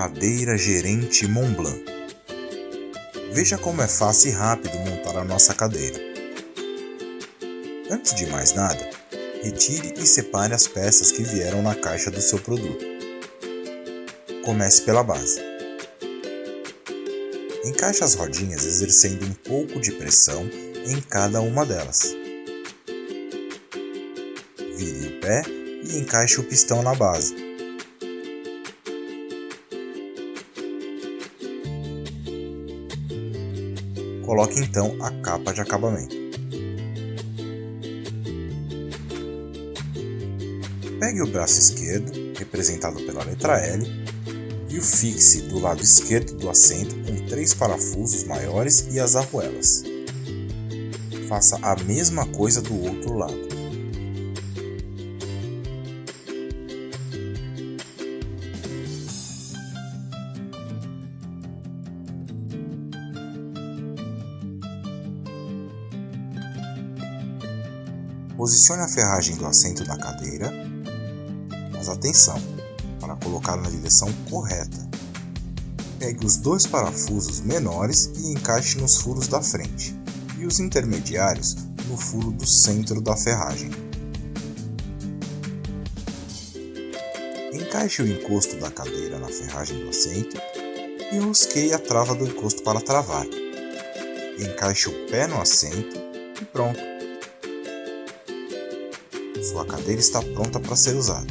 Cadeira Gerente Montblanc. Veja como é fácil e rápido montar a nossa cadeira. Antes de mais nada, retire e separe as peças que vieram na caixa do seu produto. Comece pela base. Encaixe as rodinhas exercendo um pouco de pressão em cada uma delas. Vire o pé e encaixe o pistão na base. Coloque então a capa de acabamento. Pegue o braço esquerdo, representado pela letra L, e o fixe do lado esquerdo do assento com três parafusos maiores e as arruelas. Faça a mesma coisa do outro lado. Posicione a ferragem do assento da cadeira, mas atenção, para colocar na direção correta. Pegue os dois parafusos menores e encaixe nos furos da frente, e os intermediários no furo do centro da ferragem. Encaixe o encosto da cadeira na ferragem do assento e rosqueie a trava do encosto para travar. Encaixe o pé no assento e pronto! Sua cadeira está pronta para ser usada.